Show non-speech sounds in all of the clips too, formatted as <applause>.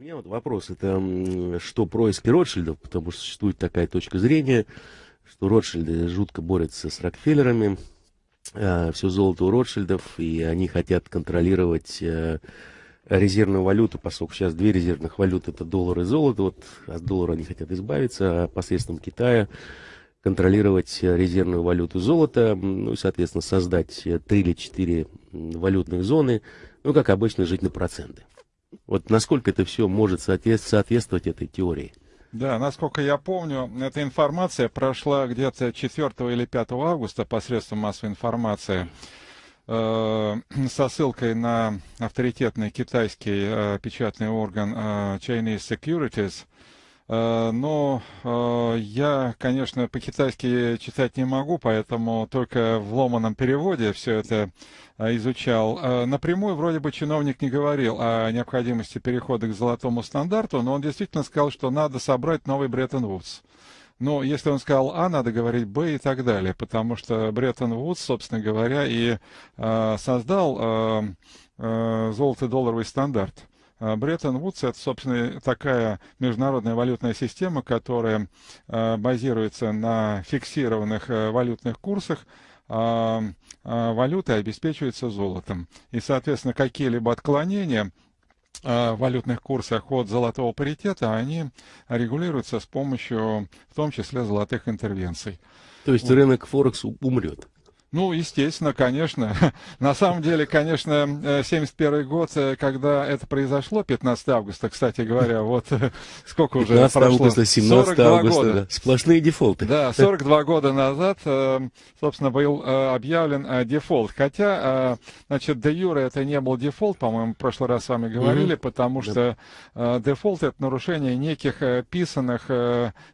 У меня вот вопрос, это что происки Ротшильдов, потому что существует такая точка зрения, что Ротшильды жутко борются с Рокфеллерами, э, все золото у Ротшильдов, и они хотят контролировать э, резервную валюту, поскольку сейчас две резервных валюты это доллар и золото, вот от доллара они хотят избавиться, а посредством Китая контролировать резервную валюту золота, ну и, соответственно, создать три или четыре валютных зоны, ну, как обычно, жить на проценты. Вот насколько это все может соответствовать этой теории? Да, насколько я помню, эта информация прошла где-то 4 или 5 августа посредством массовой информации э, <clears throat> со ссылкой на авторитетный китайский э, печатный орган э, Chinese Securities, Э, но э, я, конечно, по-китайски читать не могу, поэтому только в ломаном переводе все это э, изучал. Напрямую вроде бы чиновник не говорил о необходимости перехода к золотому стандарту, но он действительно сказал, что надо собрать новый Бреттон-Вудс. Но если он сказал А, надо говорить Б и так далее, потому что Бреттон-Вудс, собственно говоря, и создал золото-долларовый стандарт. А, Бреттон-Вудс – это, собственно, такая международная валютная система, которая а, базируется на фиксированных э, валютных курсах, а, валюты обеспечиваются золотом. И, соответственно, какие-либо отклонения в валютных курсах от золотого паритета, они регулируются с помощью, в том числе, золотых интервенций. То есть рынок Форекс умрет? Ну, естественно, конечно. <laughs> На самом деле, конечно, 71 э, год, э, когда это произошло, 15 августа, кстати говоря, <laughs> вот э, <laughs> сколько уже 15 прошло? августа, 17 августа, года. Да. сплошные дефолты. Да, 42 года назад, собственно, был объявлен дефолт. Хотя, значит, де юре это не был дефолт, по-моему, в прошлый раз с вами говорили, mm-hmm. потому что дефолт это нарушение неких писанных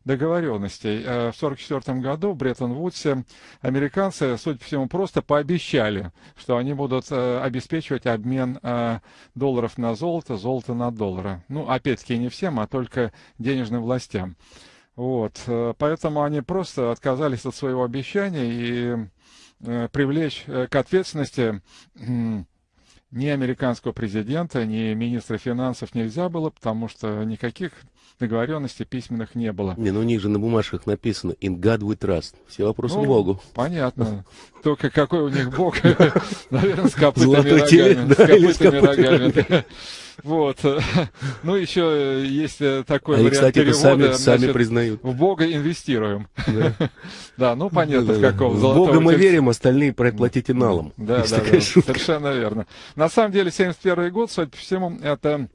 договоренностей. В 44 году в Бреттон-Вудсе американцы, судя всему, просто пообещали, что они будут э, обеспечивать обмен э, долларов на золото, золото на доллары. Ну, опять-таки, не всем, а только денежным властям. Вот. Э, поэтому они просто отказались от своего обещания и э, привлечь э, к ответственности э, ни американского президента, ни министра финансов нельзя было, потому что никаких договоренностей письменных не было. Не, ну у них же на бумажках написано «In God we trust». Все вопросы ну, к Богу. Понятно. <laughs> Только какой у них Бог? <laughs> Наверное, с копытами рогами. С копытами рогами. Вот. <laughs> Ну, еще есть такой вариант кстати, перевода. Сами, признают. В Бога инвестируем. Да, ну понятно, в каком. В Бога мы верим, остальные проплатите налом. Да, да. Совершенно верно. На самом деле, 71 год, судя по всему, это Э,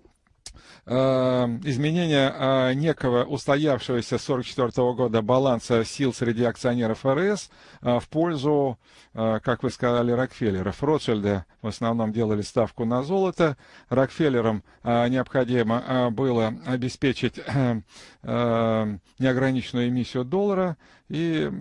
изменение э, некого устоявшегося 1944 года баланса сил среди акционеров РС э, в пользу, как вы сказали, Рокфеллеров. Ротшильды в основном делали ставку на золото. Рокфеллерам необходимо было обеспечить неограниченную эмиссию доллара и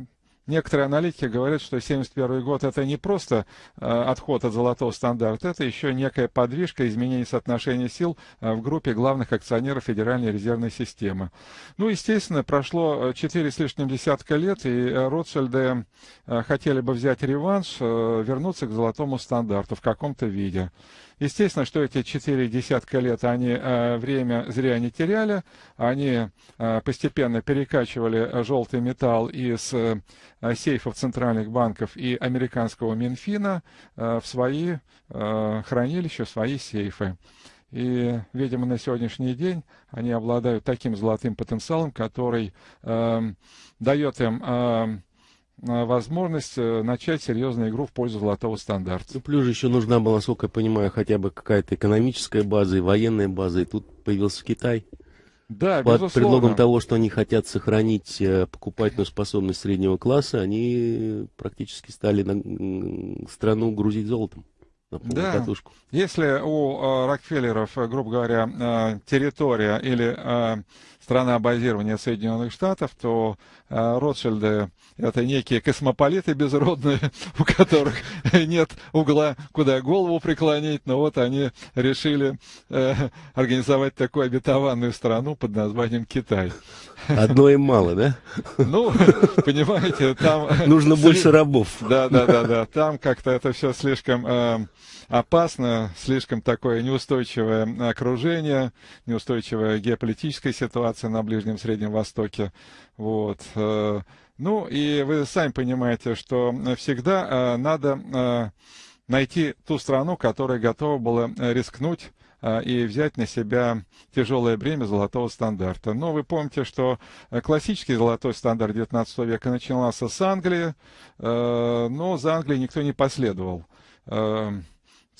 Некоторые аналитики говорят, что 1971 год это не просто э, отход от золотого стандарта, это еще некая подвижка изменения соотношения сил э, в группе главных акционеров Федеральной резервной системы. Ну, естественно, прошло 4 с лишним десятка лет, и Ротшильды э, хотели бы взять реванш, э, вернуться к золотому стандарту в каком-то виде. Естественно, что эти четыре десятка лет они э, время зря не теряли, они э, постепенно перекачивали желтый металл из э, сейфов центральных банков и американского Минфина в свои хранилища, в свои сейфы. И, видимо, на сегодняшний день они обладают таким золотым потенциалом, который э, дает им э, возможность э, начать серьезную игру в пользу золотого стандарта. Ну, плюс еще нужна была, насколько я понимаю, хотя бы какая-то экономическая база и военная база, и тут появился Китай. Да, Под безусловно. предлогом того, что они хотят сохранить э, покупательную способность среднего класса, они практически стали на страну грузить золотом на да. катушку. Если у э, Рокфеллеров, э, грубо говоря, э, территория или э, страна базирования Соединенных Штатов, то э, Ротшильды это некие космополиты безродные, <laughs> у которых нет угла, куда голову преклонить, но вот они решили э, организовать такую обетованную страну под названием Китай. Одно им мало, да? Ну, <laughs> понимаете, там... Нужно больше рабов. Да, да, да, да. Там как-то это все слишком... Э, опасно, слишком такое неустойчивое окружение, неустойчивая геополитическая ситуация на Ближнем Среднем Востоке. Вот. Э, ну и вы сами понимаете, что всегда э, надо э, найти ту страну, которая готова была рискнуть и взять на себя тяжелое бремя золотого стандарта. Но вы помните, что классический золотой стандарт XIX века начинался с Англии, но за Англией никто не последовал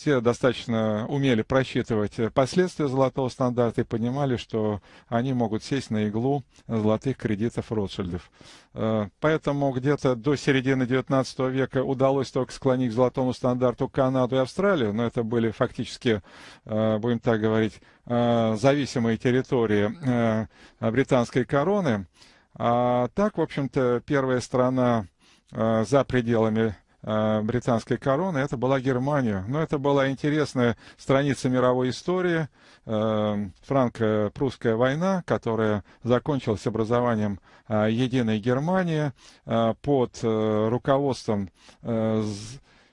все достаточно умели просчитывать последствия золотого стандарта и понимали, что они могут сесть на иглу золотых кредитов Ротшильдов. Э, поэтому где-то до середины XIX века удалось только склонить к золотому стандарту Канаду и Австралию, но это были фактически, э, будем так говорить, э, зависимые территории британской короны. А так, в общем-то, первая страна за пределами Э, британской короны, это была Германия. Но это была интересная страница мировой истории, э, франко-прусская война, которая закончилась образованием э, единой Германии под руководством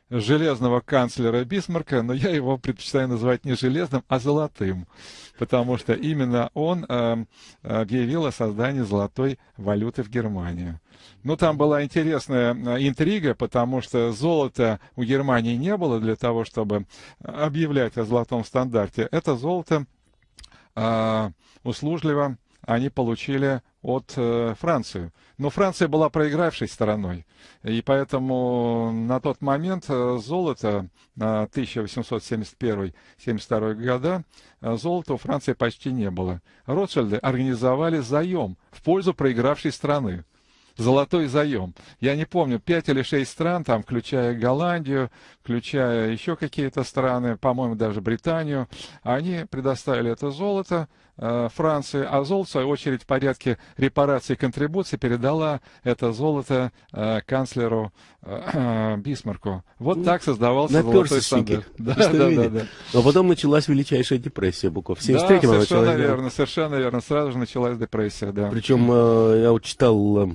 железного канцлера Бисмарка, но я его предпочитаю называть не железным, а золотым, потому что именно он э, объявил о создании золотой валюты в Германии. Ну, там была интересная э, интрига, потому что золота у Германии не было для того, чтобы объявлять о золотом стандарте. Это золото э, услужливо они получили от э, Франции. Но Франция была проигравшей стороной, и поэтому на тот момент э, золото на 1871-72 года э, золота у Франции почти не было. Ротшильды организовали заем в пользу проигравшей страны золотой заем. Я не помню, пять или шесть стран, там, включая Голландию, включая еще какие-то страны, по-моему, даже Британию, они предоставили это золото э, Франции, а золото, в свою очередь, в порядке репарации и контрибуции передала это золото э, канцлеру э, <clears throat> Бисмарку. Вот так создавался Наперся золотой стандарт. Да, да, да, да. Но потом началась величайшая депрессия буквально. В 73 да, совершенно началась, верно, совершенно верно. Сразу же началась депрессия, да. Причем э, я вот читал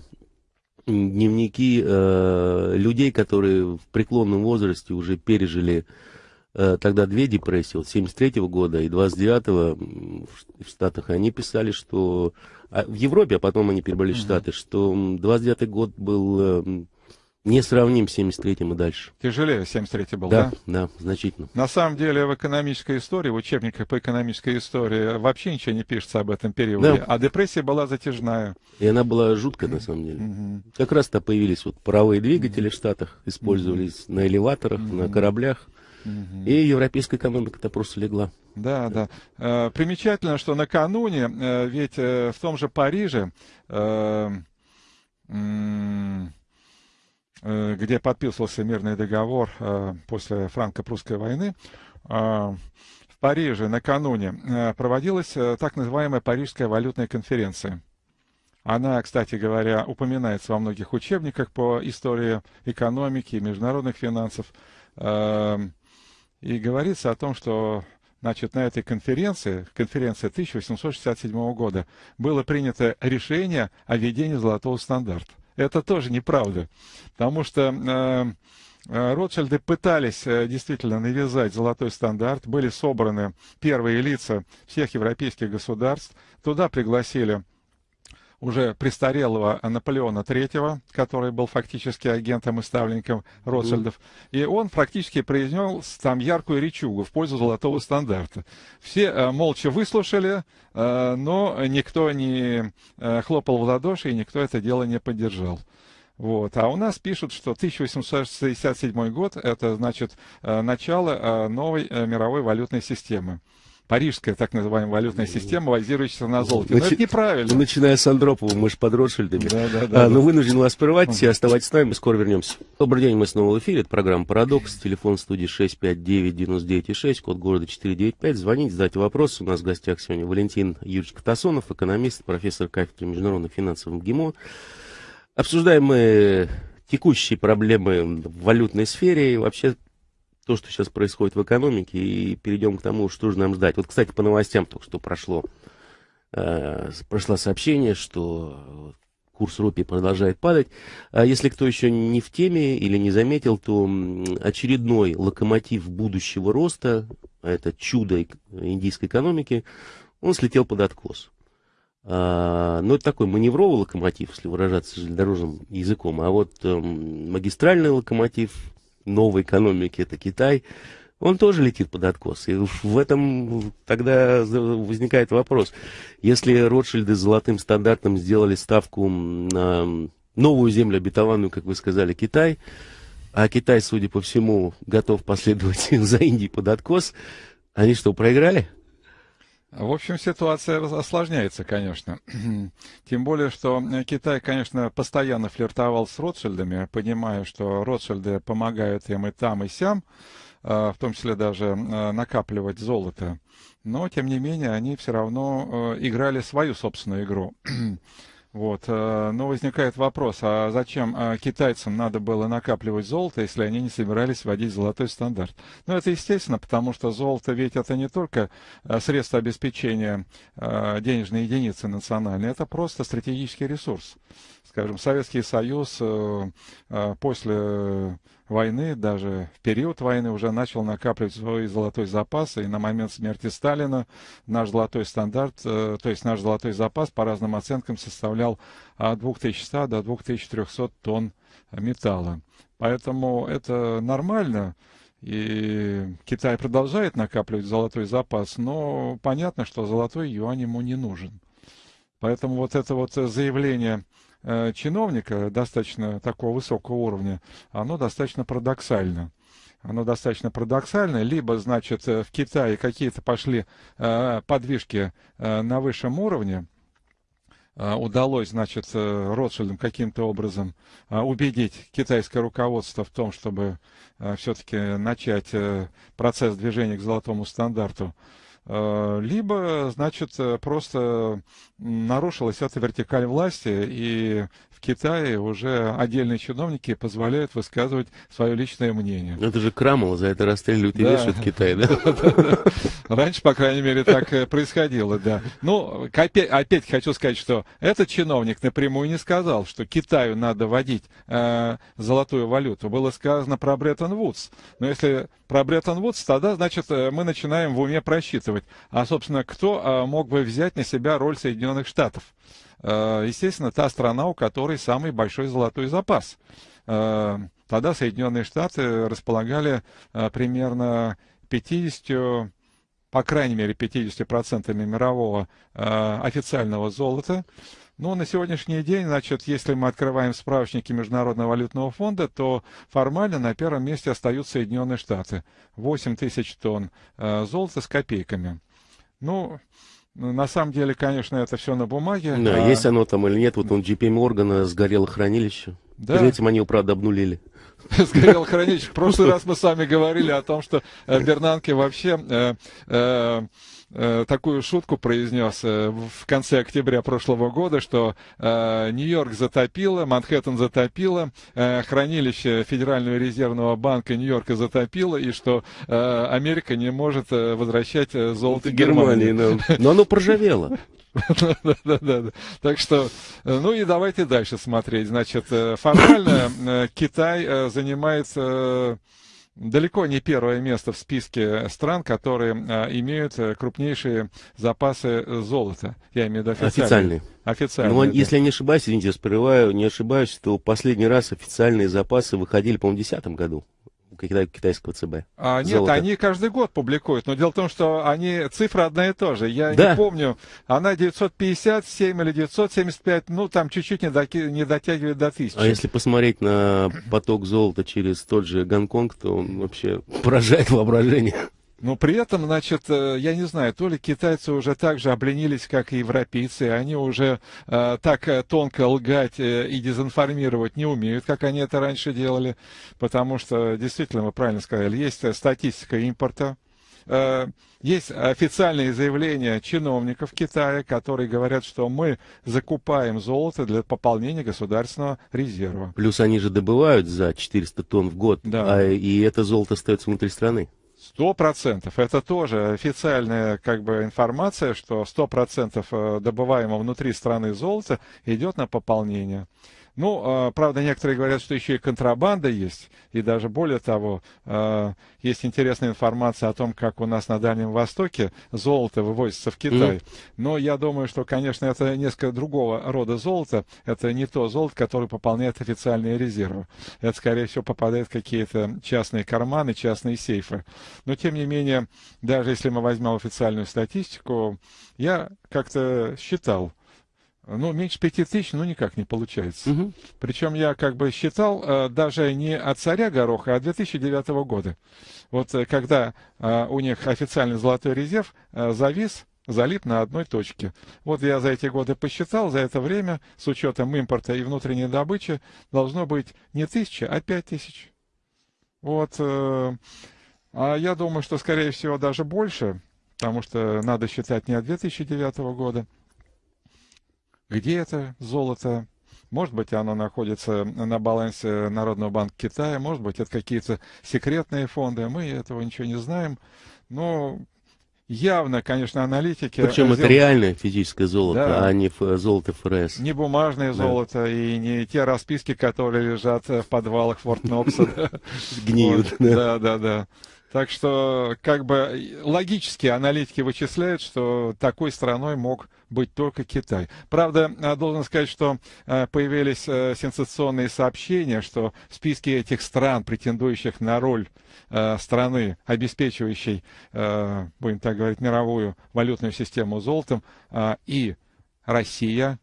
дневники э, людей, которые в преклонном возрасте уже пережили э, тогда две депрессии, вот 73 -го года и 29-го в Штатах, они писали, что а в Европе, а потом они перебрались в Штаты, что 29-й год был э, не сравним с 73-м и дальше. Тяжелее 73-й был, да? Да, да, значительно. На самом деле в экономической истории, в учебниках по экономической истории вообще ничего не пишется об этом периоде. Да. А депрессия была затяжная. И она была жуткая на самом деле. Угу. Как раз-то появились вот паровые двигатели угу. в Штатах, использовались угу. на элеваторах, угу. на кораблях. Угу. И европейская экономика-то просто легла. Да, да. Э, примечательно, что накануне, э, ведь э, в том же Париже где подписывался мирный договор после франко-прусской войны, в Париже накануне проводилась так называемая Парижская валютная конференция. Она, кстати говоря, упоминается во многих учебниках по истории экономики и международных финансов. И говорится о том, что значит, на этой конференции, конференции 1867 года, было принято решение о введении золотого стандарта. Это тоже неправда, потому что э, э, Ротшильды пытались э, действительно навязать золотой стандарт, были собраны первые лица всех европейских государств, туда пригласили уже престарелого Наполеона III, который был фактически агентом и ставленником Ротшильдов. И он практически произнес там яркую речугу в пользу золотого стандарта. Все э, молча выслушали, э, но никто не э, хлопал в ладоши, и никто это дело не поддержал. Вот. А у нас пишут, что 1867 год – это, значит, начало новой мировой валютной системы парижская так называемая валютная система, базирующаяся на золоте. Но Начи... это неправильно. Начиная с Андропова, мы же под Ротшильдами. Да, да, да, а, Но вынужден вас прервать, оставайтесь с нами, скоро вернемся. Добрый день, мы снова в эфире, это программа «Парадокс», телефон студии 659-99-6, код города 495. Звоните, задайте вопросы. У нас в гостях сегодня Валентин Юрьевич Катасонов, экономист, профессор кафедры международных финансов МГИМО. Обсуждаем мы текущие проблемы в валютной сфере и вообще то, что сейчас происходит в экономике, и перейдем к тому, что же нам ждать. Вот, кстати, по новостям только что прошло, э, прошло сообщение, что курс рупии продолжает падать. А если кто еще не в теме или не заметил, то очередной локомотив будущего роста, а это чудо индийской экономики, он слетел под откос. А, ну, это такой маневровый локомотив, если выражаться железнодорожным языком. А вот э, магистральный локомотив новой экономики, это Китай, он тоже летит под откос. И в этом тогда возникает вопрос. Если Ротшильды с золотым стандартом сделали ставку на новую землю обетованную, как вы сказали, Китай, а Китай, судя по всему, готов <laughs> последовать за Индией под откос, они что, проиграли? В общем, ситуация осложняется, конечно. <clears throat> Тем более, что Китай, конечно, постоянно флиртовал с Ротшильдами, понимая, что Ротшильды помогают им и там, и сям, а, в том числе даже а, накапливать золото. Но, тем не менее, они все равно э, играли свою собственную игру. <clears throat> Вот. Э, но возникает вопрос, а зачем э, китайцам надо было накапливать золото, если они не собирались вводить золотой стандарт? Ну, это естественно, потому что золото ведь это не только э, средство обеспечения денежной единицы национальной, это просто стратегический ресурс. Скажем, Советский Союз после войны, даже в период войны уже начал накапливать свой золотой запас, и на момент смерти Сталина наш золотой стандарт, э, то есть наш золотой запас по разным оценкам составлял от 2100 до 2300 тонн металла. Поэтому это нормально, и Китай продолжает накапливать золотой запас, но понятно, что золотой юань ему не нужен. Поэтому вот это вот заявление Э, чиновника достаточно такого высокого уровня, оно достаточно парадоксально. Оно достаточно парадоксально. Либо, значит, э, в Китае какие-то пошли э, подвижки на высшем уровне, удалось, значит, Ротшильдам каким-то образом убедить китайское руководство в том, чтобы все-таки начать процесс движения к золотому стандарту. Э, либо, значит, э, просто нарушилась эта вертикаль власти, и в Китае уже отдельные чиновники позволяют высказывать свое личное мнение. Это же Крамола, за это расстреливают и вешают в Китае, да? <laughs> Раньше, по крайней мере, так э, происходило, да. Ну, опять, хочу сказать, что этот чиновник напрямую не сказал, что Китаю надо вводить золотую валюту. Было сказано про Бреттон-Вудс. Но если про Бреттон-Вудс, тогда, значит, мы начинаем в уме просчитывать участвовать. А, собственно, кто а, мог бы взять на себя роль Соединенных Штатов? А, естественно, та страна, у которой самый большой золотой запас. А, тогда Соединенные Штаты располагали примерно 50 по крайней мере 50% мирового официального золота. Ну, на сегодняшний день, значит, если мы открываем справочники Международного валютного фонда, то формально на первом месте остаются Соединенные Штаты. 8 тысяч тонн э, золота с копейками. Ну, на самом деле, конечно, это все на бумаге. Да, а... есть оно там или нет. Вот он JP Моргана сгорело хранилище. Да. Перед этим они его, правда, обнулили. <laughs> Сгорел хранилище. В прошлый <laughs> раз мы с вами говорили о том, что э, Бернанке вообще Э, такую шутку произнес э, в конце октября прошлого года, что э, Нью-Йорк затопило, Манхэттен затопило, хранилище Федерального резервного банка Нью-Йорка затопило, и что Америка не может возвращать золото Германии. Германии. <laughs> Но оно проржавело. Да, да, да. Так что, ну и давайте дальше смотреть. Значит, формально Китай занимается далеко не первое место в списке стран, которые а, имеют э, крупнейшие запасы золота. Я имею в виду официальные. Официальные. Официальные. Ну, да. если я не ошибаюсь, извините, я не ошибаюсь, то последний раз официальные запасы выходили, по-моему, в 2010 году китайского ЦБ. А, нет, они каждый год публикуют, но дело в том, что они, цифра одна и та же. Я да. не помню, она 957 или 975, ну там чуть-чуть не, доки, не дотягивает до тысячи. А если посмотреть на поток золота через тот же Гонконг, то он вообще поражает воображение. Но при этом, значит, э, я не знаю, то ли китайцы уже так же обленились, как и европейцы, они уже э, так э, тонко лгать э, и дезинформировать не умеют, как они это раньше делали, потому что, действительно, вы правильно сказали, есть статистика импорта, есть официальные заявления чиновников Китая, которые говорят, что мы закупаем золото для пополнения государственного резерва. Плюс они же добывают за 400 тонн в год, да. а, и это золото остается внутри страны. Сто процентов. Это тоже официальная как бы информация, что сто процентов э, добываемого внутри страны золота идет на пополнение. Ну, а, правда, некоторые говорят, что еще и контрабанда есть, и даже более того, а, есть интересная информация о том, как у нас на Дальнем Востоке золото вывозится в Китай. Mm. Но я думаю, что, конечно, это несколько другого рода золото. Это не то золото, которое пополняет официальные резервы. Это, скорее всего, попадает в какие-то частные карманы, частные сейфы. Но, тем не менее, даже если мы возьмем официальную статистику, я как-то считал, ну, меньше пяти тысяч, ну, никак не получается. Угу. Причем я как бы считал э, даже не от царя Гороха, а 2009 года. Вот э, когда э, у них официальный золотой резерв э, завис, залит на одной точке. Вот я за эти годы посчитал, за это время, с учетом импорта и внутренней добычи, должно быть не тысяча, а пять тысяч. Вот. Э, а я думаю, что, скорее всего, даже больше, потому что надо считать не от 2009 года, где это золото? Может быть, оно находится на балансе Народного банка Китая, может быть, это какие-то секретные фонды, мы этого ничего не знаем. Но явно, конечно, аналитики... Причем сделали... это реальное физическое золото, да. а не золото ФРС. Не бумажное да. золото и не те расписки, которые лежат в подвалах Форт Нокса. <laughs> Гниют. Да, да, да. Так что, как бы, логически аналитики вычисляют, что такой страной мог быть только Китай. Правда, э, должен сказать, что э, появились э, сенсационные сообщения, что в списке этих стран, претендующих на роль страны, обеспечивающей, будем так говорить, мировую валютную систему золотом, и Россия,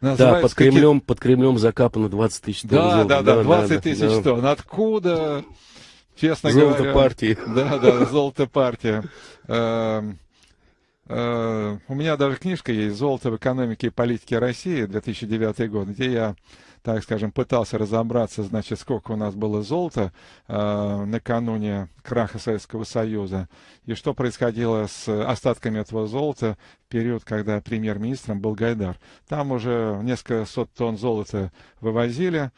да, под Кремлем, под Кремлем закапано 20 тысяч тонн да, золота. Да, да, да, 20 тысяч да. тонн. Откуда? Честно золото говоря. партии. <laughs> Да, да, золото партия. Эм, э, у меня даже книжка есть «Золото в экономике и политике России» 2009 год, где я, так скажем, пытался разобраться, значит, сколько у нас было золота э, накануне краха Советского Союза и что происходило с остатками этого золота в период, когда премьер-министром был Гайдар. Там уже несколько сот тонн золота вывозили.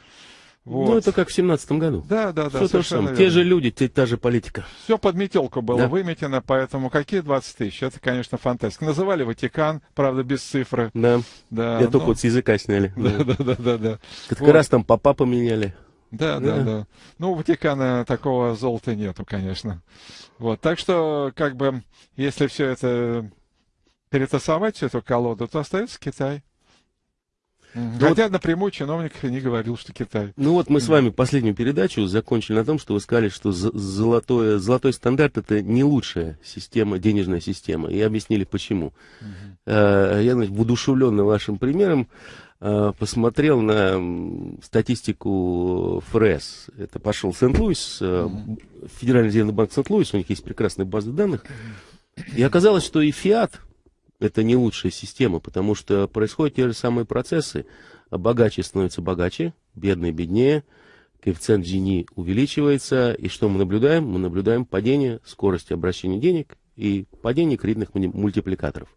Вот. Ну, это как в семнадцатом году. Да, да, да. Все то же самое. Те же люди, те, та же политика. Все под метелку было да. выметено, поэтому какие 20 тысяч? Это, конечно, фантастика. Называли Ватикан, правда, без цифры. Да. да Я только ну. вот с языка сняли. Да, да, да, да. да. Как вот. раз там папа поменяли. Да, да, да, да. Ну, у Ватикана такого золота нету, конечно. Вот, так что, как бы, если все это перетасовать, всю эту колоду, то остается Китай. Ну, Хотя вот, напрямую чиновник не говорил, что Китай. Ну вот мы с вами последнюю передачу закончили на том, что вы сказали, что золотой, золотой стандарт это не лучшая система, денежная система. И объяснили почему. Угу. Я значит, воодушевленно вашим примером э, посмотрел на статистику ФРС. Это пошел Сент-Луис, угу. Федеральный резервный банк Сент-Луис, у них есть прекрасная база данных. И оказалось, что и ФИАТ, это не лучшая система, потому что происходят те же самые процессы. Богаче становится богаче, бедные беднее, коэффициент Джини увеличивается, и что мы наблюдаем? Мы наблюдаем падение скорости обращения денег и падение кредитных мультипликаторов.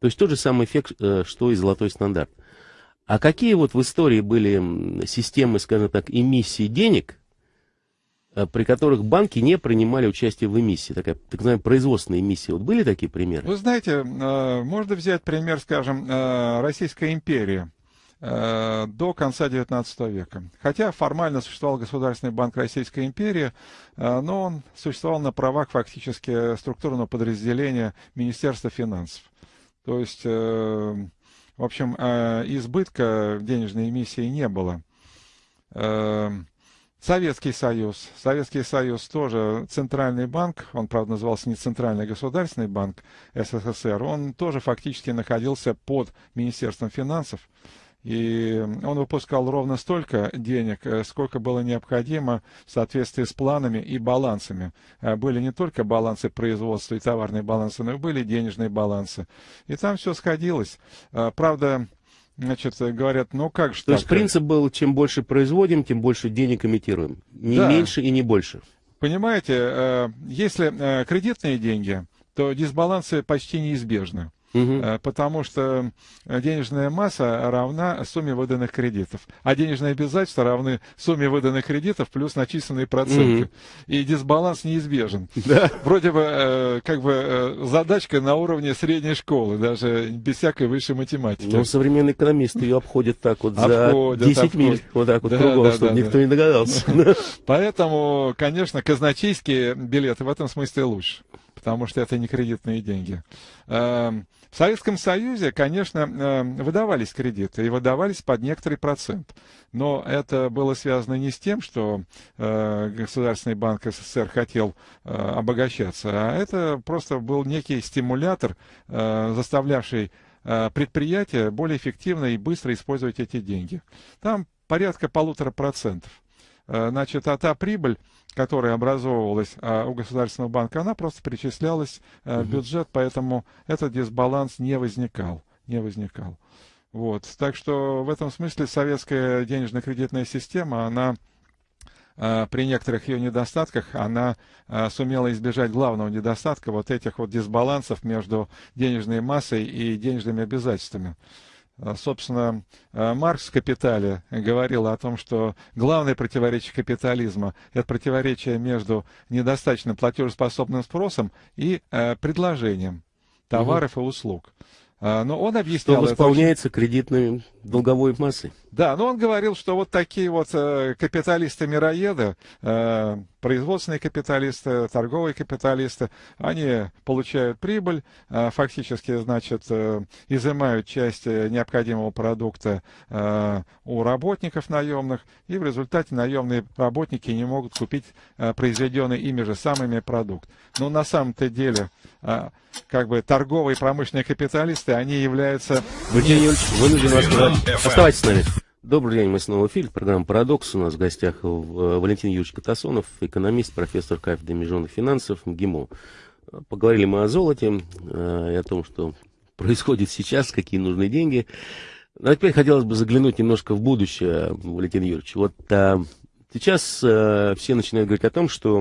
То есть тот же самый эффект, э, что и золотой стандарт. А какие вот в истории были системы, скажем так, эмиссии денег, при которых банки не принимали участие в эмиссии, такая так называемая производственная эмиссия. Вот были такие примеры? Вы знаете, э, можно взять пример, скажем, э, Российской империи до конца XIX века. Хотя формально существовал Государственный банк Российской империи, но он существовал на правах фактически структурного подразделения Министерства финансов. То есть, в общем, избытка денежной эмиссии не было. Советский Союз. Советский Союз тоже центральный банк, он, правда, назывался не Центральный государственный банк СССР, он тоже фактически находился под Министерством финансов. И он выпускал ровно столько денег, э, сколько было необходимо в соответствии с планами и балансами. Э, были не только балансы производства и товарные балансы, но и были денежные балансы. И там все сходилось. Э, правда, Значит, говорят, ну как же То так? есть принцип был, чем больше производим, тем больше денег имитируем. Не да. меньше и не больше. Понимаете, э, если э, кредитные деньги, то дисбалансы почти неизбежны. Угу. потому что денежная масса равна сумме выданных кредитов, а денежные обязательства равны сумме выданных кредитов плюс начисленные проценты. Угу. И дисбаланс неизбежен. Да. Вроде бы э, как бы задачка на уровне средней школы, даже без всякой высшей математики. Но современные экономисты ее обходят так вот обходят, за 10 обходят. миль, вот так вот да, кругом, да, чтобы да, никто да. не догадался. <laughs> <laughs> Поэтому, конечно, казначейские билеты в этом смысле лучше потому что это не кредитные деньги. Эм, в Советском Союзе, конечно, эм, выдавались кредиты и выдавались под некоторый процент. Но это было связано не с тем, что э, Государственный банк СССР хотел э, обогащаться, а это просто был некий стимулятор, э, заставлявший предприятия более эффективно и быстро использовать эти деньги. Там порядка полутора процентов. Значит, а та прибыль, которая образовывалась а, у Государственного банка, она просто перечислялась а, в бюджет, поэтому этот дисбаланс не возникал. Не возникал. Вот. Так что в этом смысле советская денежно-кредитная система, она а, при некоторых ее недостатках она сумела избежать главного недостатка вот этих вот дисбалансов между денежной массой и денежными обязательствами. А, собственно, а, Маркс в «Капитале» говорил о том, что главное противоречие капитализма – это противоречие между недостаточно платежеспособным спросом и э, предложением товаров угу. и услуг. А, но он объяснял... Что восполняется очень... кредитной долговой массой. Да, но он говорил, что вот такие вот э, капиталисты-мироеды, э, производственные капиталисты, торговые капиталисты, они получают прибыль, э, фактически, значит, изымают часть необходимого продукта у работников наемных, и в результате наемные работники не могут купить произведенный ими же самыми продукт. Но на самом-то деле, как бы торговые и промышленные капиталисты, они являются... Владимир Юрьевич, вынужден вас сказать. Оставайтесь с нами. Добрый день, мы снова в эфире. Программа «Парадокс». У нас в гостях э, Валентин Юрьевич Катасонов, экономист, профессор кафедры международных финансов МГИМО. Поговорили мы о золоте э, и о том, что <laughs> происходит сейчас, какие нужны деньги. Но теперь хотелось бы заглянуть немножко в будущее, Валентин Юрьевич. Вот а, сейчас а, все начинают говорить о том, что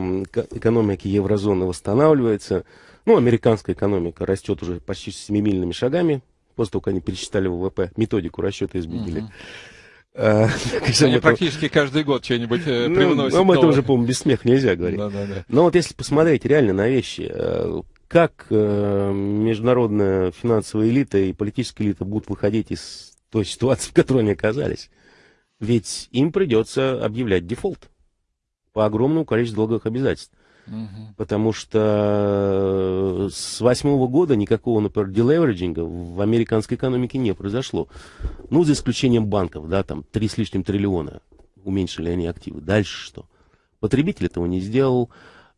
экономика еврозоны восстанавливается. Ну, американская экономика растет уже почти семимильными шагами, после того, как они пересчитали ВВП, методику расчета изменили. Uh-huh. <laughs> А, Они практически каждый год что-нибудь э, ну, привносят. Ну, это уже, по-моему, без смеха нельзя говорить. Но вот если посмотреть реально на вещи, э, как э, международная финансовая элита и политическая элита будут выходить из той ситуации, в которой они оказались? Ведь им придется объявлять дефолт по огромному количеству долговых обязательств. Потому что с восьмого года никакого, например, делевериджинга в американской экономике не произошло. Ну, за исключением банков, да, там три с лишним триллиона уменьшили они активы. Дальше что? Потребитель этого не сделал,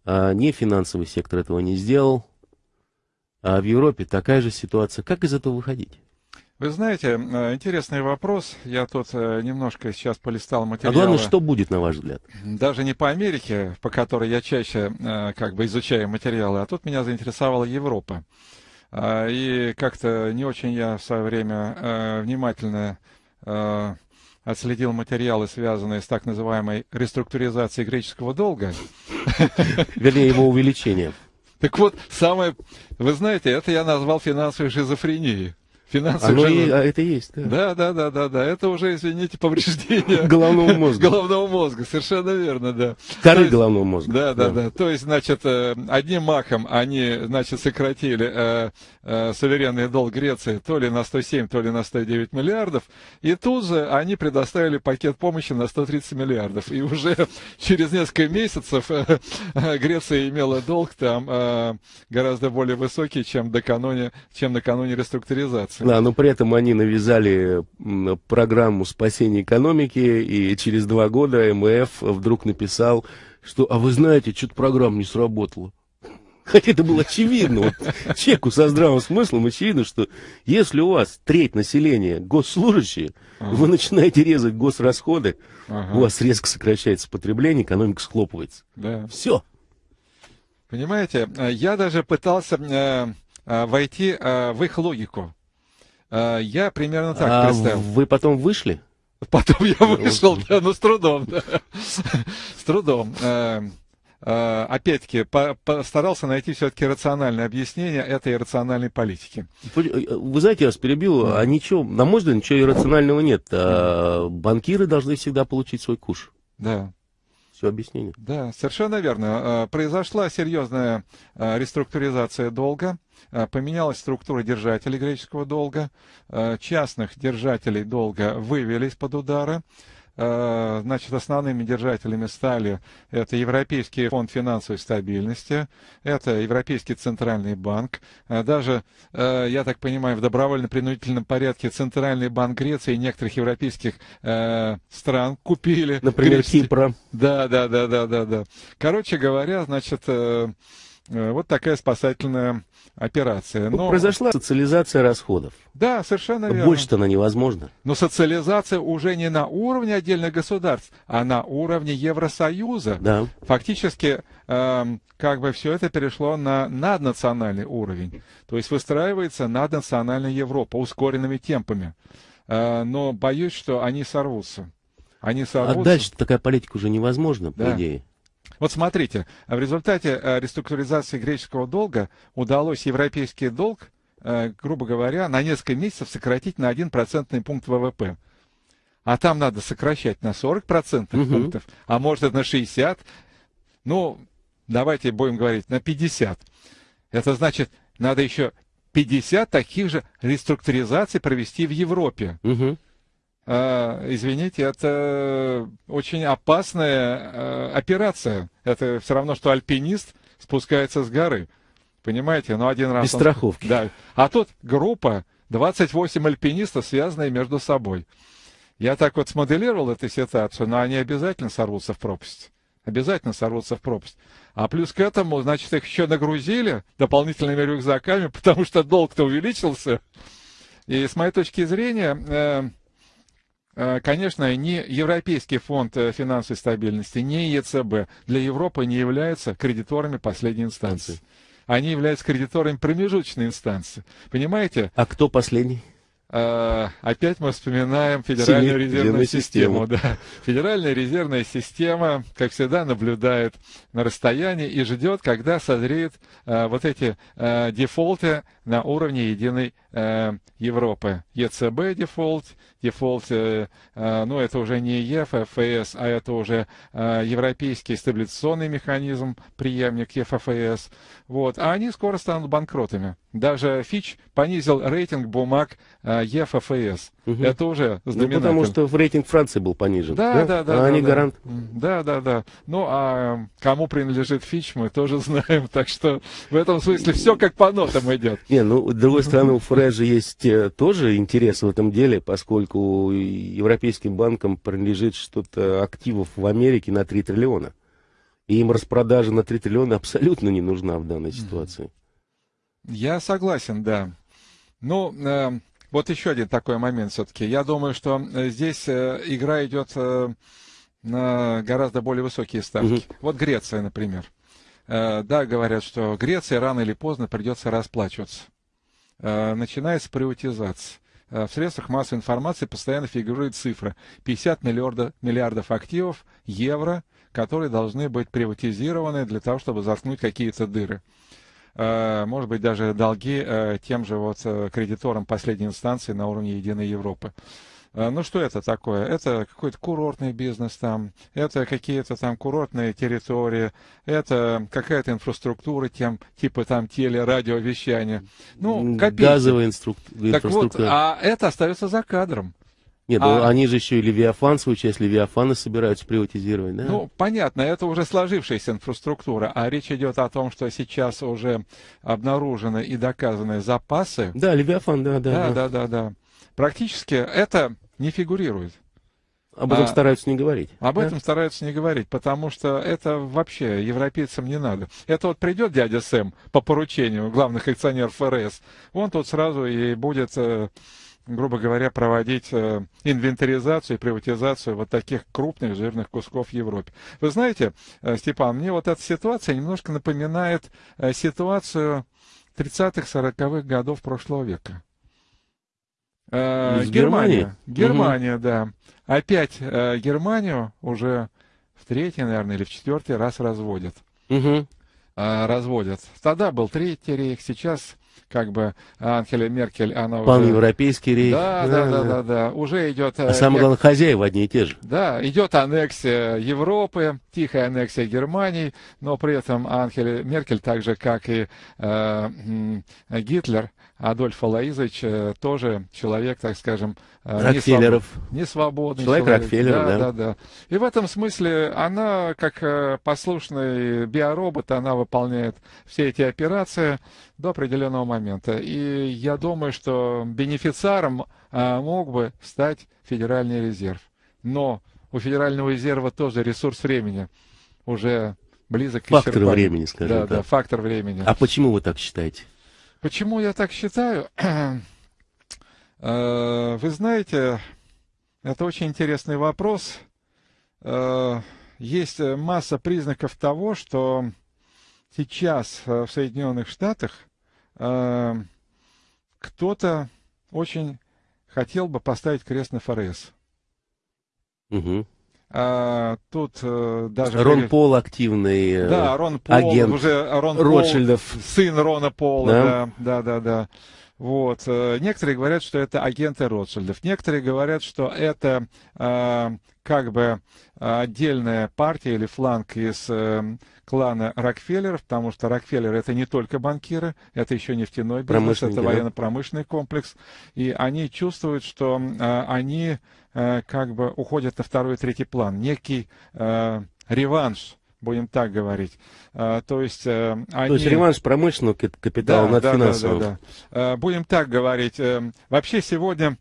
а не финансовый сектор этого не сделал. А в Европе такая же ситуация. Как из этого выходить? Вы знаете, э, интересный вопрос. Я тут э, немножко сейчас полистал материалы. А главное, что будет, на ваш взгляд? Даже не по Америке, по которой я чаще э, как бы изучаю материалы, а тут меня заинтересовала Европа. И как-то не очень я в свое время внимательно отследил материалы, связанные с так называемой реструктуризацией греческого долга. <laughs> Вернее, его увеличением. Так вот, самое... Вы знаете, это я назвал финансовой шизофренией. Финансовый Оно и, а это есть, да. Да, да, да, да, да. Это уже, извините, повреждение <laughs> головного мозга. <laughs> Головного мозга, совершенно верно, да. Коры есть, головного мозга. Да, да, да, да. То есть, значит, э, одним махом они, значит, сократили э, э, суверенный долг Греции то ли на 107, то ли на 109 миллиардов, и тут же они предоставили пакет помощи на 130 миллиардов. И уже <laughs> через несколько месяцев э, э, Греция имела долг там э, гораздо более высокий, чем накануне, чем накануне реструктуризации. Да, но при этом они навязали программу спасения экономики, и через два года МФ вдруг написал, что, а вы знаете, что-то программа не сработала. Хотя это было очевидно. Вот, человеку со здравым смыслом очевидно, что если у вас треть населения госслужащие, ага. вы начинаете резать госрасходы, ага. у вас резко сокращается потребление, экономика схлопывается. Да. Все. Понимаете, я даже пытался э, э, войти э, в их логику. А, я примерно так а представил. Вы потом вышли? Потом я вышел, да, но с трудом, да. С трудом. Э, э, опять-таки, постарался найти все-таки рациональное объяснение этой иррациональной политики. Вы знаете, я вас перебил, а ничего, на мой взгляд, ничего иррационального нет. А банкиры должны всегда получить свой куш. Да все объяснение. Да, совершенно верно. Произошла серьезная реструктуризация долга, поменялась структура держателей греческого долга, частных держателей долга вывели из-под удара, Э, значит, основными держателями стали это Европейский фонд финансовой стабильности, это Европейский центральный банк, э, даже, э, я так понимаю, в добровольно-принудительном порядке Центральный банк Греции и некоторых европейских стран купили. Например, греческие... Кипра. Да, да, да, да, да, да. Короче говоря, значит, вот такая спасательная операция. Но... Произошла социализация расходов. Да, совершенно верно. Больше-то она невозможна. Но социализация уже не на уровне отдельных государств, а на уровне Евросоюза. Да. Фактически, э, как бы все это перешло на наднациональный уровень. То есть выстраивается наднациональная Европа ускоренными темпами. Э, но боюсь, что они сорвутся. Они сорвутся. А дальше такая политика уже невозможна, по да. идее. Вот смотрите, в результате э, реструктуризации греческого долга удалось европейский долг, э, грубо говоря, на несколько месяцев сократить на 1 процентный пункт ВВП. А там надо сокращать на 40 процентных угу. пунктов, а может на 60. Ну, давайте будем говорить, на 50. Это значит, надо еще 50 таких же реструктуризаций провести в Европе. Угу. А, извините, это очень опасная а, операция. Это все равно, что альпинист спускается с горы. Понимаете? Ну, один раз... Без он... страховки. Да. А тут группа, 28 альпинистов, связанные между собой. Я так вот смоделировал эту ситуацию, но они обязательно сорвутся в пропасть. Обязательно сорвутся в пропасть. А плюс к этому, значит, их еще нагрузили дополнительными рюкзаками, <laughs> потому что долг-то увеличился. И с моей точки зрения, Э, конечно, ни Европейский фонд э, финансовой стабильности, ни ЕЦБ для Европы не являются кредиторами последней инстанции. Они являются кредиторами промежуточной инстанции. Понимаете? А кто последний? Uh, опять мы вспоминаем Федеральную Семи резервную систему. систему да. Федеральная резервная система, как всегда, наблюдает на расстоянии и ждет, когда созреют э, вот эти э, дефолты на уровне единой Европы. ЕЦБ дефолт, дефолт, э, э, ну это уже не ЕФФС, а это уже э, Европейский стабилизационный механизм, преемник ЕФФС. Вот. А они скоро станут банкротами. Даже Fitch понизил рейтинг бумаг ЕФФС. Угу. Это уже знаменательно. Ну, потому что в рейтинг Франции был понижен. Да, да, да. да а да, они да. гарант. Да, да, да. Ну, а кому принадлежит Фич, мы тоже <laughs> знаем. Так что в этом смысле все как по нотам идет. Не, ну, с другой стороны, у Фрежа есть тоже интерес в этом деле, поскольку европейским банкам принадлежит что-то активов в Америке на 3 триллиона. И им распродажа на 3 триллиона абсолютно не нужна в данной ситуации. Я согласен, да. Ну, э, вот еще один такой момент все-таки. Я думаю, что э, здесь э, игра идет э, на гораздо более высокие ставки. Угу. Вот Греция, например. Да, говорят, что Греции рано или поздно придется расплачиваться. Начинается приватизация. В средствах массовой информации постоянно фигурирует цифра 50 миллиарда, миллиардов активов евро, которые должны быть приватизированы для того, чтобы заткнуть какие-то дыры. Э, может быть, даже долги э, тем же вот э, кредиторам последней инстанции на уровне Единой Европы. Ну что это такое? Это какой-то курортный бизнес там, это какие-то там курортные территории, это какая-то инфраструктура, тем, типа там телерадиовещания. Ну, копейки. Газовая инфраструктура. Так вот, а это остается за кадром. Нет, ну, а... они же еще и Левиафан, свою часть Левиафана собираются приватизировать, да? Ну, понятно, это уже сложившаяся инфраструктура, а речь идет о том, что сейчас уже обнаружены и доказаны запасы. Да, Левиафан, да, да. Да, да, да, да. Практически это не фигурирует. Об этом а, стараются не говорить. Об да? этом стараются не говорить, потому что это вообще европейцам не надо. Это вот придет дядя Сэм по поручению главных акционеров ФРС, он тут сразу и будет э, грубо говоря, проводить э, инвентаризацию и приватизацию вот таких крупных жирных кусков в Европе. Вы знаете, э, Степан, мне вот эта ситуация немножко напоминает э, ситуацию 30-х, 40-х годов прошлого века. Э, Германия. Германия, угу. да. Опять э, Германию уже в третий, наверное, или в четвертый раз разводят. угу. разводят. Тогда был Третий рейх, сейчас как бы Анхеля Меркель, она Пан-европейский рейх. Да, да, да, да, да, да. Уже идет... А самое главное, хозяева одни и те же. Да, идет аннексия Европы, тихая аннексия Германии, но при этом Анхель Меркель, так же, как и э, Гитлер, Адольф Алаизович э, тоже человек, так скажем, э, не, свобод... не свободный человек. Человек Рокфеллер, да, да. Да, да. И в этом смысле она, как э, послушный биоробот, она выполняет все эти операции до определенного момента. И я думаю, что бенефициаром мог бы стать Федеральный резерв. Но у Федерального резерва тоже ресурс времени уже близок к Фактор времени, скажем да, так. Да, фактор времени. А почему вы так считаете? Почему я так считаю? <clears throat> Э, вы знаете, это очень интересный вопрос. Э, есть масса признаков того, что сейчас в Соединенных Штатах э, кто-то очень хотел бы поставить крест на ФРС. Угу. А, тут э, даже... Рон Пол активный Да, Рон Пол, агент уже Рон Ротшильдов. Пол, сын Рона Пола, да, да, да, да. Вот. Э, некоторые говорят, что это агенты Ротшильдов. Некоторые говорят, что это э, как бы отдельная партия или фланг из э, клана Рокфеллеров, потому что Рокфеллер это не только банкиры, это еще нефтяной бизнес, это военно-промышленный комплекс. И они чувствуют, что э, они э, как бы уходят на второй и третий план. Некий э, реванш будем так говорить. А, то есть э, они... То есть реванш промышленного капитала да, над да, финансовым. Да, да, да. Будем так говорить. Э, вообще сегодня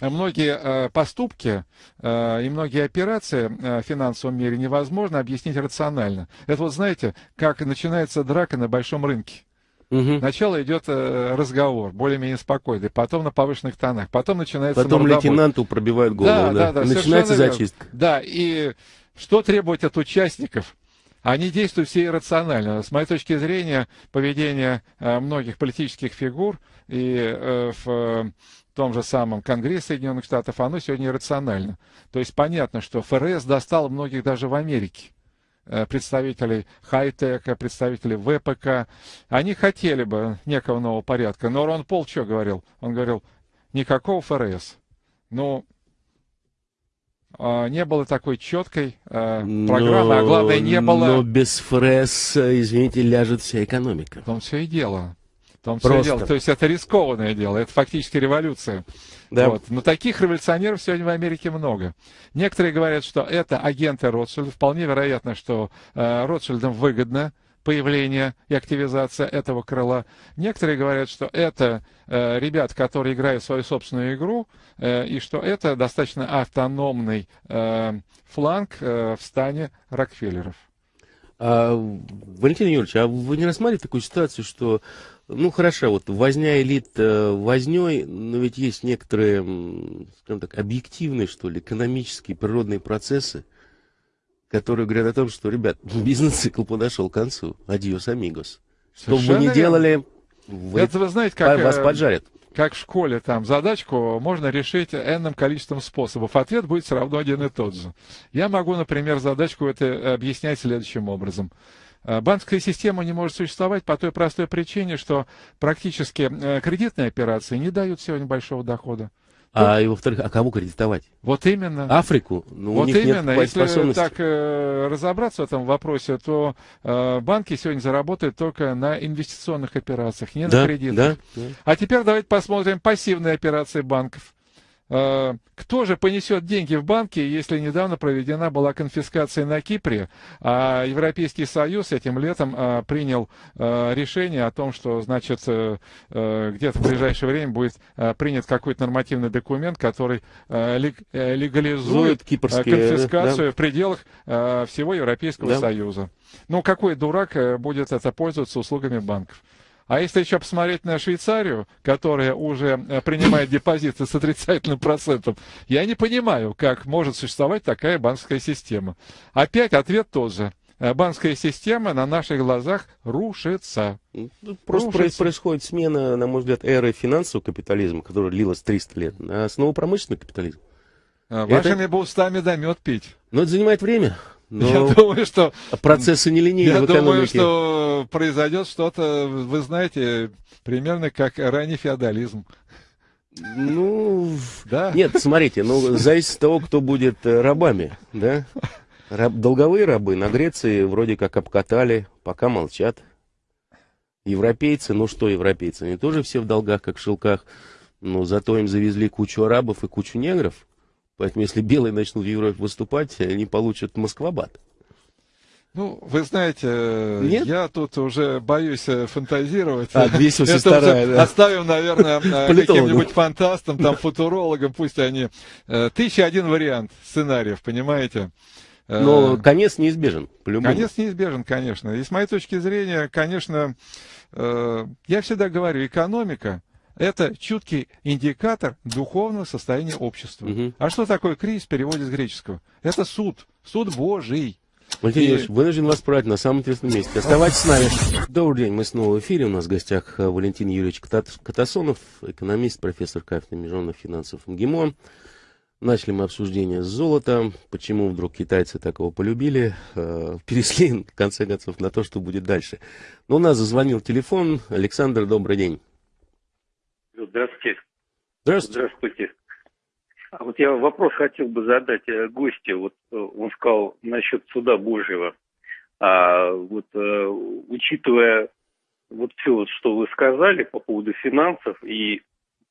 многие э, поступки э, и многие операции э, в финансовом мире невозможно объяснить рационально. Это вот знаете, как начинается драка на большом рынке. Угу. Сначала идет э, разговор, более-менее спокойный, потом на повышенных тонах, потом начинается Потом мордобой. лейтенанту пробивают голову, да, да, да, начинается зачистка. Да, и что требовать от участников? Они действуют все иррационально. С моей точки зрения, поведение э, многих политических фигур и э, в том же самом Конгрессе Соединенных Штатов, оно сегодня иррационально. То есть понятно, что ФРС достал многих даже в Америке э, представителей хай-тека, представителей ВПК. Они хотели бы некого нового порядка. Но Рон Пол что говорил? Он говорил, никакого ФРС. Ну, а, не было такой четкой э, программы, но, а главное, не было... Но без ФРС, извините, ляжет вся экономика. В том все и дело. В том все и дело. То есть это рискованное дело, это фактически революция. Да. Вот. Но таких революционеров сегодня в Америке много. Некоторые говорят, что это агенты Ротшильда. Вполне вероятно, что э, Ротшильдам выгодно появление и активизация этого крыла. Некоторые говорят, что это э, ребят, которые играют свою собственную игру, э, и что это достаточно автономный э, фланг э, в стане Рокфеллеров. А, Валентин Юрьевич, а вы не рассматриваете такую ситуацию, что, ну хорошо, вот возня элит э, возней, но ведь есть некоторые, скажем так, объективные, что ли, экономические, природные процессы, которые говорят о том, что, ребят, <laughs> бизнес-цикл подошел к концу. Адиос, амигос. Что бы вы ни делали, вы, Это вы знаете, как, вас э, поджарят. Как в школе, там, задачку можно решить энным количеством способов. Ответ будет все равно один и тот же. Я могу, например, задачку это объяснять следующим образом. Э, банковская система не может существовать по той простой причине, что практически э, кредитные операции не дают сегодня большого дохода. А, и во-вторых, а кого кредитовать? Вот именно. Африку? Ну, вот именно. Если так э, разобраться в этом вопросе, то э, банки сегодня заработают только на инвестиционных операциях, не да, на кредитах. Да, да. А теперь давайте посмотрим пассивные операции банков. Э, кто же понесет деньги в банки, если недавно проведена была конфискация на Кипре, а Европейский Союз этим летом э, принял э, решение о том, что, значит, где-то в ближайшее время будет принят какой-то нормативный документ, который легализует конфискацию да? в пределах всего Европейского да. Союза. Ну, какой дурак будет это пользоваться услугами банков? А если еще посмотреть на Швейцарию, которая уже э, принимает депозиты с отрицательным процентом, я не понимаю, как может существовать такая банковская система. Опять ответ тот же. Э, банковская система на наших глазах рушится. Ну, просто рушится. происходит смена, на мой взгляд, эры финансового капитализма, которая длилась 300 лет, на основу промышленного капитализма. А, вашими это... бы устами да мед пить. Но это занимает время. Но я думаю, что... Процессы нелинейные Я думаю, что произойдет что-то, вы знаете, примерно как ранний феодализм. Ну, да. Нет, смотрите, ну, зависит от того, кто будет э, рабами, да? Раб, долговые рабы на Греции вроде как обкатали, пока молчат. Европейцы, ну что европейцы, они тоже все в долгах, как в шелках, но зато им завезли кучу арабов и кучу негров. Поэтому если белые начнут в Европе выступать, они получат Москвабад. Ну, вы знаете, Нет? я тут уже боюсь э, фантазировать. А, Это старая, да. Оставим, наверное, <laughs> э, каким-нибудь фантастам, там, футурологам, пусть они... Э, тысяча один вариант сценариев, понимаете? Но конец неизбежен, по-любому. Конец неизбежен, конечно. И с моей точки зрения, конечно, я всегда говорю, экономика – это чуткий индикатор духовного состояния общества. Угу. А что такое кризис в переводе с греческого? Это суд, суд Божий. Валентин Юрьевич, вынужден вас править на самом интересном месте. Оставайтесь с нами. Добрый день, мы снова в эфире. У нас в гостях э, Валентин Юрьевич Катасонов, экономист, профессор кафедры международных финансов МГИМО. Начали мы обсуждение с золота, почему вдруг китайцы такого полюбили, э, <laughs> перешли, в конце концов, на то, что будет дальше. Но у нас зазвонил телефон. Александр, добрый день. Здравствуйте. Здравствуйте. Здравствуйте. А вот я вопрос хотел бы задать э, гостю. Вот э, он сказал насчет суда Божьего. А вот э, учитывая вот все, вот, что вы сказали по поводу финансов и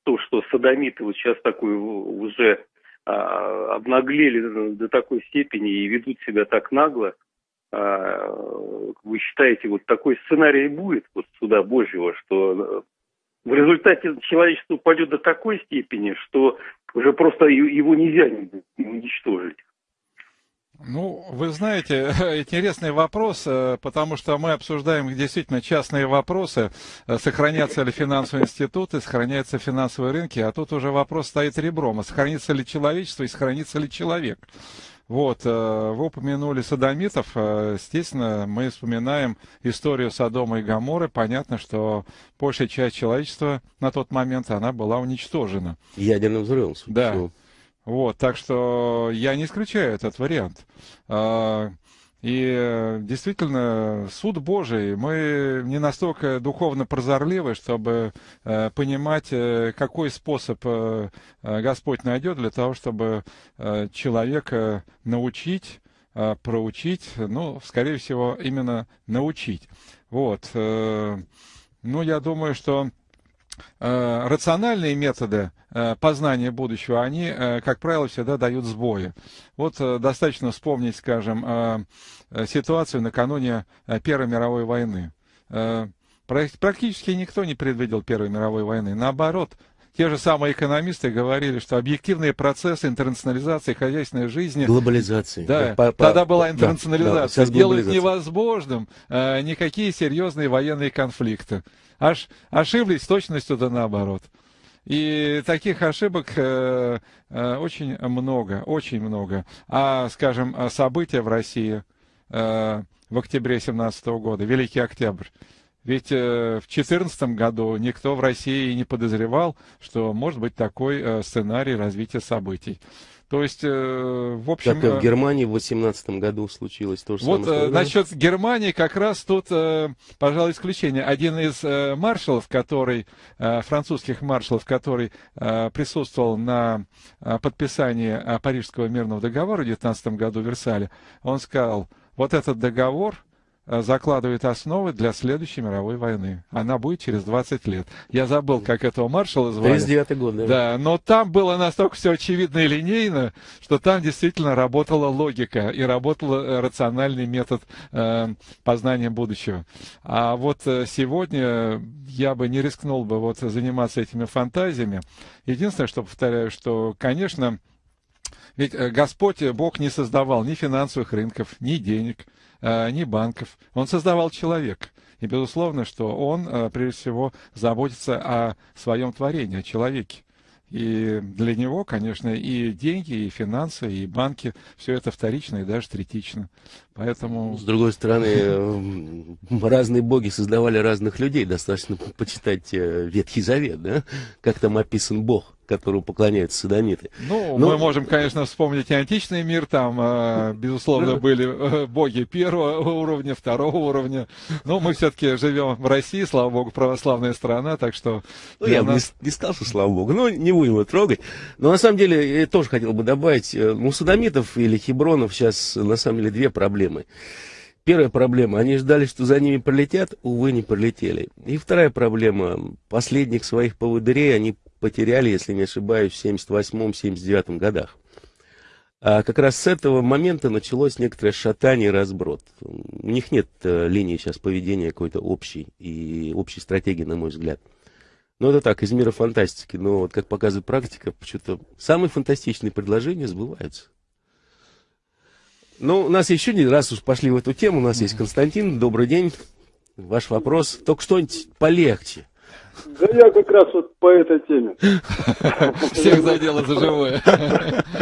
то, что садомиты вот сейчас такой уже а, обнаглели до такой степени и ведут себя так нагло, а, вы считаете, вот такой сценарий будет вот суда Божьего, что в результате человечество упадет до такой степени, что уже просто его нельзя уничтожить. Ну, вы знаете, <laughs> интересный вопрос, э, потому что мы обсуждаем действительно частные вопросы, э, сохранятся ли финансовые институты, сохраняются финансовые рынки, а тут уже вопрос стоит ребром, а сохранится ли человечество и сохранится ли человек. Вот, э, вы упомянули садомитов, естественно, мы вспоминаем историю Содома и Гаморы, понятно, что большая часть человечества на тот момент, она была уничтожена. Ядерным взрывом. Да. Вот, так что я не исключаю этот вариант. И действительно, суд Божий, мы не настолько духовно прозорливы, чтобы э, понимать, э, какой способ э, Господь найдет для того, чтобы человека научить, проучить, ну, скорее всего, именно научить. Вот. Ну, я думаю, что Э, рациональные методы э, познания будущего, они, э, как правило, всегда дают сбои. Вот достаточно вспомнить, скажем, ситуацию накануне Первой мировой войны. Практически никто не предвидел Первой мировой войны. Наоборот, те же самые экономисты говорили, что объективные процессы интернационализации хозяйственной жизни... Глобализации. Да, по, по, тогда была интернационализация. Да, делают невозможным э, никакие серьезные военные конфликты. Аж, ошиблись точностью да наоборот. И таких ошибок э, э, очень много, очень много. А, скажем, события в России э, в октябре 17 года, Великий Октябрь, ведь э, в 2014 году никто в России не подозревал, что может быть такой э, сценарий развития событий. То есть, э, в общем... Как и в Германии в 2018 году случилось то же вот, самое. Вот насчет Германии как раз тут, пожалуй, исключение. Один из маршалов, который, французских маршалов, который присутствовал на подписании Парижского мирного договора в 19 году в Версале, он сказал, вот этот договор закладывает основы для следующей мировой войны. Она будет через 20 лет. Я забыл, как этого маршала звали. 39 год, да. Да, но там было настолько все очевидно и линейно, что там действительно работала логика и работал э, рациональный метод э, познания будущего. А вот э, сегодня я бы не рискнул бы вот заниматься этими фантазиями. Единственное, что повторяю, что, конечно, ведь Господь, Бог не создавал ни финансовых рынков, ни денег, Э, ни банков. Он создавал человека. И, безусловно, что он, э, прежде всего, заботится о своем творении, о человеке. И для него, конечно, и деньги, и финансы, и банки, все это вторично и даже третично. Поэтому... С другой стороны, <laughs> э, разные боги создавали разных людей. Достаточно почитать Ветхий Завет, да? Как там описан Бог. которому поклоняются садомиты. Ну, Но... мы можем, конечно, вспомнить и античный мир, там, э, <laughs> безусловно, были э, боги первого уровня, второго уровня. Но мы все-таки живем в России, слава богу, православная страна, так что... Ну, я нас... не, не сказал, что слава богу, но не будем его трогать. Но на самом деле, я тоже хотел бы добавить, э, у садомитов или хибронов сейчас, на самом деле, две проблемы. Первая проблема, они ждали, что за ними пролетят, увы, не пролетели. И вторая проблема, последних своих поводырей они потеряли, если не ошибаюсь, в 78-79 годах. А как раз с этого момента началось некоторое шатание и разброд. У них нет э, линии сейчас поведения какой-то общей и общей стратегии, на мой взгляд. Но это так, из мира фантастики. Но вот как показывает практика, почему-то самые фантастичные предложения сбываются. Ну, у нас еще не раз уж пошли в эту тему. У нас есть Константин. Добрый день. Ваш вопрос. Только что-нибудь полегче. Да я как раз вот по этой теме. Всех задело за живое.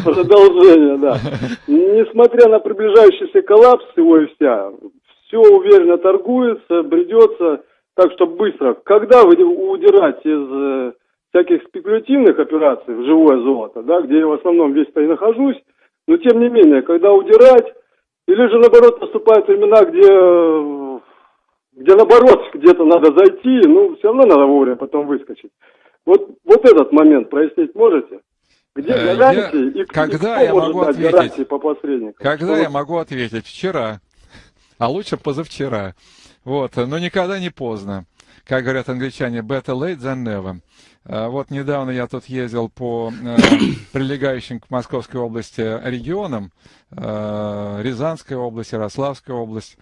Продолжение, да. Несмотря на приближающийся коллапс его и вся, все уверенно торгуется, бредется, так что быстро. Когда вы удирать из э, всяких спекулятивных операций в живое золото, да, где я в основном весь-то и нахожусь, но тем не менее, когда удирать, или же наоборот наступают времена, где, где наоборот где-то надо зайти, ну все равно надо вовремя потом выскочить. Вот, вот этот момент прояснить можете? Где э, гарантии я, и, когда я могу ответить? по посредникам? Когда что я могу ответить? Вчера. А лучше позавчера. Вот, но никогда не поздно. Как говорят англичане, better late than never. Э, вот недавно я тут ездил по э, <coughs> прилегающим к Московской области регионам, э, Рязанская область, Ярославская область.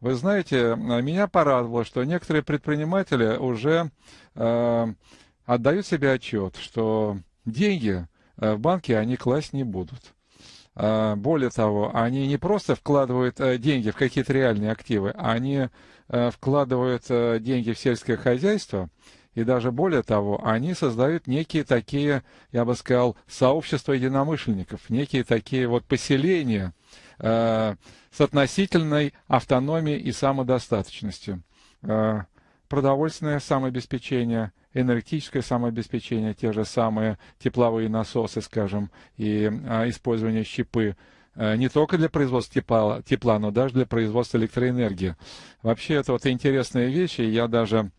Вы знаете, меня порадовало, что некоторые предприниматели уже отдают себе отчет, что деньги в банке они класть не будут. Более того, они не просто вкладывают деньги в какие-то реальные активы, они вкладывают деньги в сельское хозяйство – и даже более того, они создают некие такие, я бы сказал, сообщества единомышленников, некие такие вот поселения э, с относительной автономией и самодостаточностью. Э, продовольственное самообеспечение, энергетическое самообеспечение, те же самые тепловые насосы, скажем, и э, использование щепы э, не только для производства тепла, тепла, но даже для производства электроэнергии. Вообще, это вот интересные вещи, я даже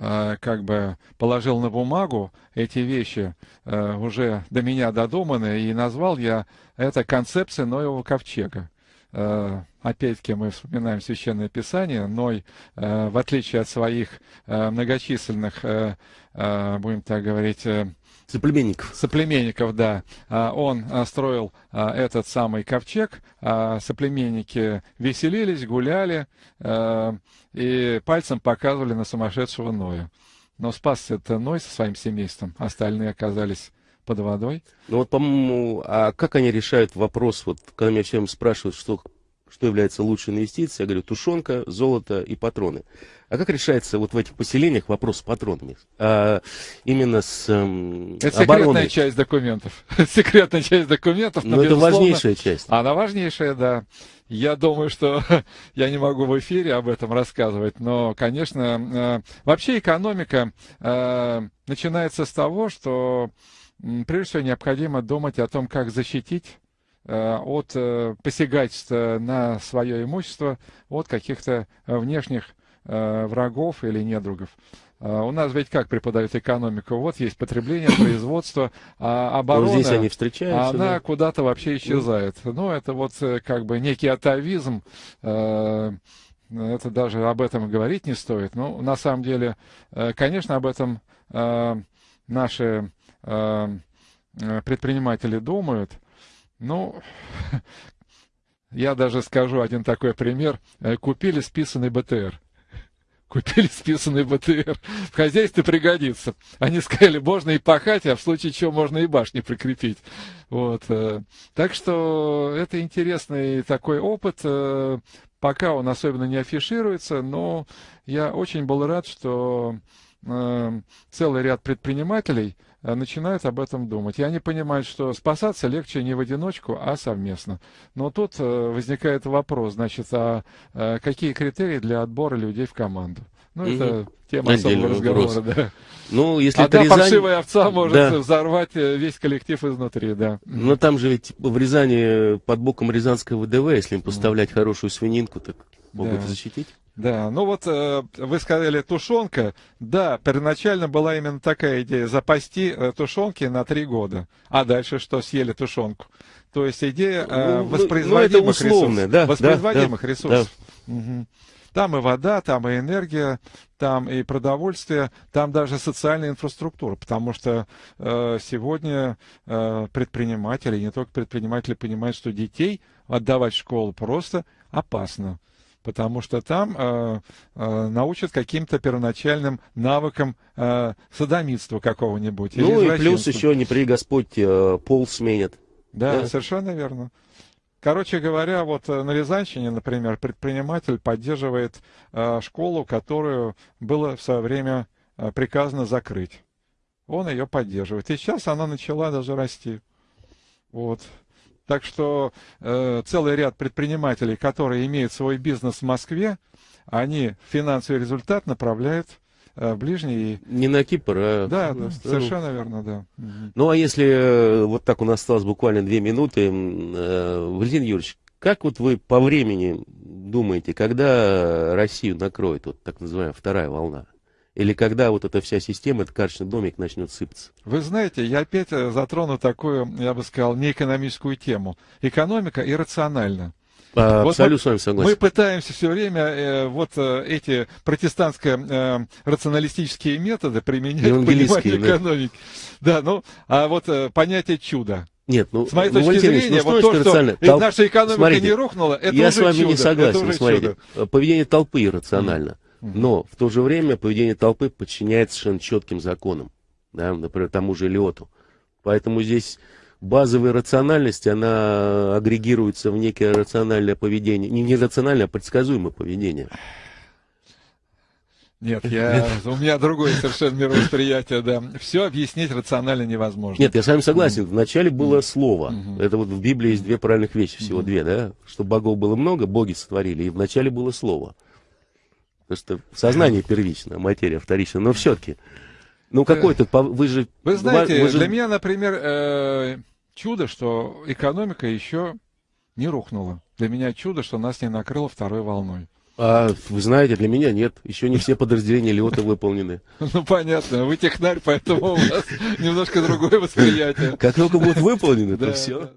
как бы положил на бумагу эти вещи, э, уже до меня додуманы, и назвал я это концепцией Ноевого ковчега. Э, опять-таки мы вспоминаем Священное Писание, Ной, в отличие от своих многочисленных, будем так говорить, Соплеменников. Соплеменников, да. А, он а, строил а, этот самый ковчег, соплеменники веселились, гуляли и пальцем показывали на сумасшедшего Ноя. Но спасся это Ной со своим семейством, остальные оказались под водой. Ну вот, по-моему, а как они решают вопрос, вот когда меня всем спрашивают, что что является лучшей инвестицией, я говорю, тушенка, золото и патроны. А как решается вот в этих поселениях вопрос с патронами? А, именно с эм, Это обороной. <laughs> секретная часть документов. секретная часть документов. Но, но это важнейшая часть. Она важнейшая, да. Я думаю, что <laughs> я не могу в эфире об этом рассказывать, но, конечно, э, вообще экономика э, начинается с того, что прежде всего необходимо думать о том, как защитить от э, посягательства на свое имущество от каких-то внешних э, врагов или недругов. У нас ведь как преподают экономику? Вот есть потребление, <coughs> производство, а оборона, вот здесь они встречаются, она да? куда-то вообще исчезает. Ну, это вот как бы некий атовизм, это даже об этом говорить не стоит. Ну, на самом деле, конечно, об этом наши предприниматели думают, ну, я даже скажу один такой пример. Э, купили списанный БТР. Купили списанный БТР. В хозяйстве пригодится. Они сказали, можно и пахать, а в случае чего можно и башни прикрепить. Вот. Э. Так что это интересный такой опыт. Э, пока он особенно не афишируется, но я очень был рад, что целый ряд предпринимателей – начинают об этом думать. И они понимают, что спасаться легче не в одиночку, а совместно. Но тут э, возникает вопрос, значит, а э, какие критерии для отбора людей в команду? Ну, это тема особого разговора, да. Ну, если Одна это Рязань... паршивая овца может да. взорвать э, весь коллектив изнутри, да. Но там же ведь в Рязани под боком Рязанского ВДВ, если им поставлять хорошую свининку, так могут Да. защитить. Да, ну вот э, вы сказали тушенка. Да, первоначально была именно такая идея запасти э, тушенки на три года. А дальше что съели тушенку? То есть идея э, Ну, ну, воспроизводимых ну, это условно, ресурсов. да, воспроизводимых да, да, ресурсов. Мгм. Там и вода, там и энергия, там и продовольствие, там даже социальная инфраструктура, потому что э, сегодня э, предприниматели, не только предприниматели, понимают, что детей отдавать в школу просто опасно. Потому что там э, э, научат каким-то первоначальным навыкам э, садомитства какого-нибудь. Ну и плюс еще, не при Господь, э, пол сменят. Да, Да. совершенно верно. Короче говоря, вот э, на Рязанщине, например, предприниматель поддерживает э, школу, которую было в свое время э, приказано закрыть. Он ее поддерживает. И сейчас она начала даже расти. Вот. Так что э, целый ряд предпринимателей, которые имеют свой бизнес в Москве, они финансовый результат направляют э, ближний. Не на Кипр, а Да, да, совершенно верно, да. Ну а если э, вот так у нас осталось буквально две минуты, э, Валентин Юрьевич, как вот вы по времени думаете, когда Россию накроет вот так называемая вторая волна? Или когда вот эта вся система, этот карточный домик начнет сыпаться? Вы знаете, я опять э, затрону такую, я бы сказал, неэкономическую тему. Экономика иррациональна. А, Вот Абсолютно мы- с вами согласен. Мы пытаемся все время э, вот э, эти протестантско-рационалистические методы применять Евангелистские, пониманию да. экономики. Да, ну, а вот э, понятие чуда. Нет, ну, С моей ну, точки Валентин зрения, ну, вот что то, что рационально? и Тол- наша экономика Смотрите, не рухнула, это Я уже с вами чудо. не согласен. Смотрите, чудо. поведение толпы иррационально. Мгм. Но в то же время поведение толпы подчиняется совершенно четким законам. Да, например, тому же Лиоту. Поэтому здесь базовая рациональность, она агрегируется в некое рациональное поведение. Не нерациональное, а предсказуемое поведение. Нет, <laughs> я, у меня другое совершенно мировосприятие, да. Все объяснить рационально невозможно. Нет, я с вами согласен. Вначале было слово. Это вот в Библии есть две правильных вещи, всего две, да? Что богов было много, боги сотворили, и вначале было слово. Потому что сознание первично, а материя вторична. Но все-таки, ну какой-то, вы же... Вы знаете, вы же- для меня, например, э, чудо, что экономика еще не рухнула. Для меня чудо, что нас не накрыло второй волной. А, вы знаете, для меня нет. Еще не все подразделения Лиота выполнены. <laughs> Ну, понятно, вы технарь, поэтому у вас <laughs> немножко другое восприятие. Как только будут выполнены, то все.